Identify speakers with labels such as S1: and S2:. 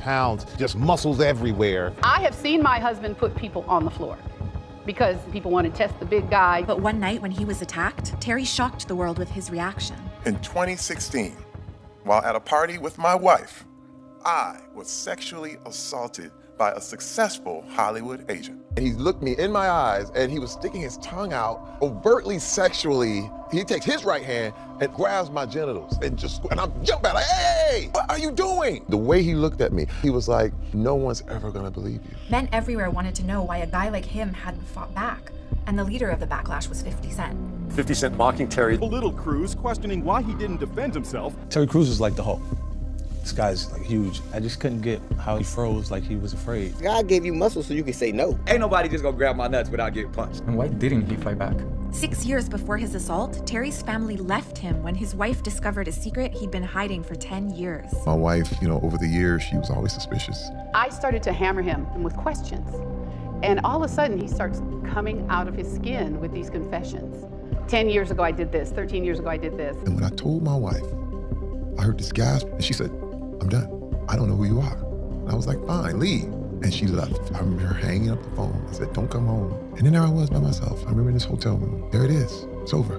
S1: pounds, just muscles everywhere.
S2: I have seen my husband put people on the floor because people want to test the big guy.
S3: But one night when he was attacked, Terry shocked the world with his reaction.
S4: In 2016, while at a party with my wife, I was sexually assaulted by a successful Hollywood agent.
S5: And he looked me in my eyes and he was sticking his tongue out overtly sexually. He takes his right hand and grabs my genitals and just, and I'm jumping like, hey, what are you doing? The way he looked at me, he was like, no one's ever gonna believe you.
S3: Men everywhere wanted to know why a guy like him hadn't fought back. And the leader of the backlash was 50 Cent.
S6: 50 Cent mocking Terry.
S7: Little Cruz questioning why he didn't defend himself.
S8: Terry Crews is like the Hulk. This guy's like huge. I just couldn't get how he froze like he was afraid.
S9: God gave you muscles so you can say no.
S10: Ain't nobody just gonna grab my nuts without getting punched.
S11: And why didn't he fight back?
S3: Six years before his assault, Terry's family left him when his wife discovered a secret he'd been hiding for 10 years.
S5: My wife, you know, over the years, she was always suspicious.
S2: I started to hammer him with questions. And all of a sudden, he starts coming out of his skin with these confessions. 10 years ago, I did this. 13 years ago, I did this.
S5: And when I told my wife, I heard this gasp, and she said, I'm done. I don't know who you are. And I was like, fine, leave. And she left. I remember her hanging up the phone. I said, don't come home. And then there I was by myself. I remember in this hotel room. There it is. It's over.